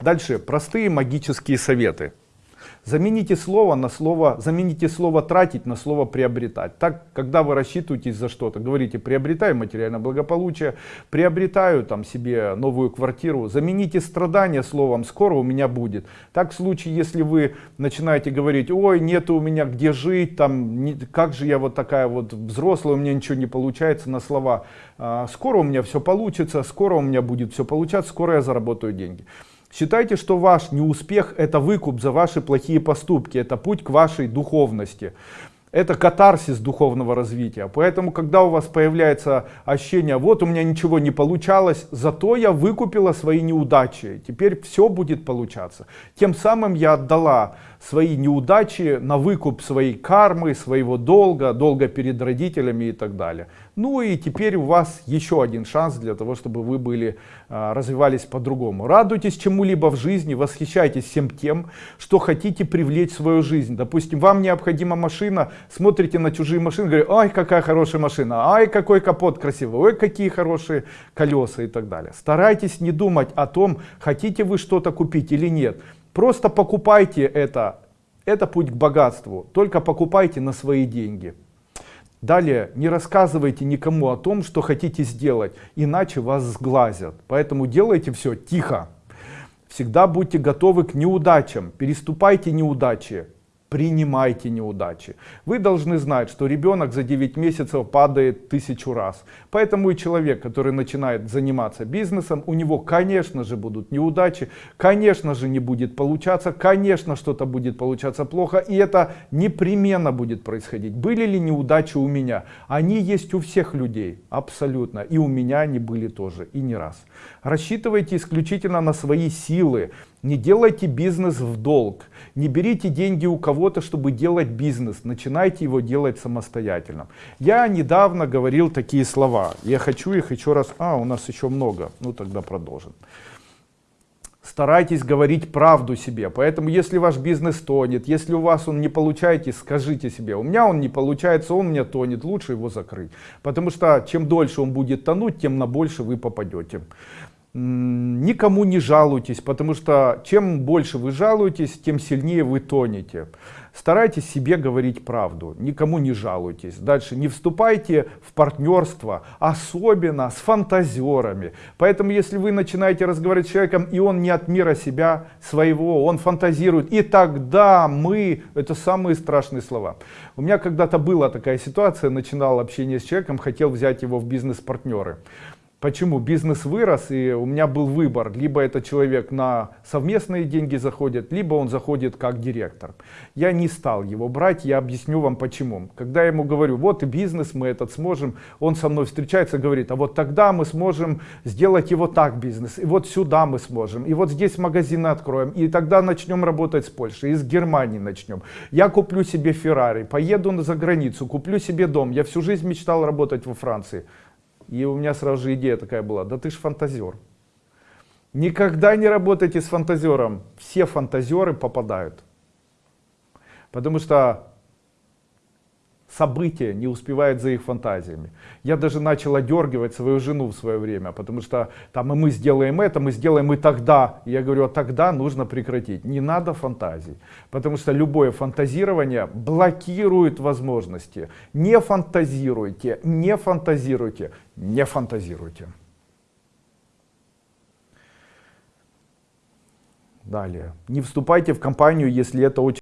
Дальше, простые магические советы. Замените слово на слово, замените слово тратить на слово приобретать. Так, когда вы рассчитываетесь за что-то, говорите приобретаю материальное благополучие, приобретаю там себе новую квартиру, замените страдания словом скоро у меня будет. Так в случае, если вы начинаете говорить, ой, нет у меня где жить, там, не, как же я вот такая вот взрослая, у меня ничего не получается на слова, а, скоро у меня все получится, скоро у меня будет все получаться, скоро я заработаю деньги. Считайте, что ваш неуспех это выкуп за ваши плохие поступки, это путь к вашей духовности. Это катарсис духовного развития. Поэтому, когда у вас появляется ощущение, вот у меня ничего не получалось, зато я выкупила свои неудачи, теперь все будет получаться. Тем самым я отдала свои неудачи на выкуп своей кармы, своего долга, долга перед родителями и так далее. Ну и теперь у вас еще один шанс для того, чтобы вы были, а, развивались по-другому. Радуйтесь чему-либо в жизни, восхищайтесь всем тем, что хотите привлечь в свою жизнь. Допустим, вам необходима машина, смотрите на чужие машины, говорите, ай, какая хорошая машина, ай, какой капот красивый, ой, какие хорошие колеса и так далее. Старайтесь не думать о том, хотите вы что-то купить или нет. Просто покупайте это. Это путь к богатству. Только покупайте на свои деньги. Далее, не рассказывайте никому о том, что хотите сделать, иначе вас сглазят. Поэтому делайте все тихо. Всегда будьте готовы к неудачам, переступайте неудачи, принимайте неудачи. Вы должны знать, что ребенок за 9 месяцев падает тысячу раз. Поэтому и человек, который начинает заниматься бизнесом, у него, конечно же, будут неудачи, конечно же, не будет получаться, конечно, что-то будет получаться плохо, и это непременно будет происходить. Были ли неудачи у меня? Они есть у всех людей, абсолютно. И у меня они были тоже, и не раз. Рассчитывайте исключительно на свои силы, не делайте бизнес в долг, не берите деньги у кого-то, чтобы делать бизнес, начинайте его делать самостоятельно. Я недавно говорил такие слова, я хочу их еще раз, а у нас еще много, ну тогда продолжим. Старайтесь говорить правду себе, поэтому если ваш бизнес тонет, если у вас он не получается, скажите себе, у меня он не получается, он меня тонет, лучше его закрыть. Потому что чем дольше он будет тонуть, тем на больше вы попадете никому не жалуйтесь, потому что чем больше вы жалуетесь, тем сильнее вы тонете. Старайтесь себе говорить правду, никому не жалуйтесь. Дальше не вступайте в партнерство, особенно с фантазерами. Поэтому если вы начинаете разговаривать с человеком, и он не от мира себя своего, он фантазирует, и тогда мы, это самые страшные слова. У меня когда-то была такая ситуация, начинал общение с человеком, хотел взять его в бизнес-партнеры. Почему? Бизнес вырос, и у меня был выбор. Либо этот человек на совместные деньги заходит, либо он заходит как директор. Я не стал его брать, я объясню вам почему. Когда я ему говорю, вот и бизнес мы этот сможем, он со мной встречается говорит, а вот тогда мы сможем сделать его так бизнес, и вот сюда мы сможем, и вот здесь магазины откроем, и тогда начнем работать с Польшей, и с Германии начнем. Я куплю себе Феррари, поеду за границу, куплю себе дом. Я всю жизнь мечтал работать во Франции. И у меня сразу же идея такая была, да ты ж фантазер. Никогда не работайте с фантазером. Все фантазеры попадают. Потому что события не успевают за их фантазиями. Я даже начал одергивать свою жену в свое время, потому что там и мы сделаем это, мы сделаем и тогда. Я говорю, а тогда нужно прекратить. Не надо фантазий, потому что любое фантазирование блокирует возможности. Не фантазируйте, не фантазируйте, не фантазируйте. Далее. Не вступайте в компанию, если это очень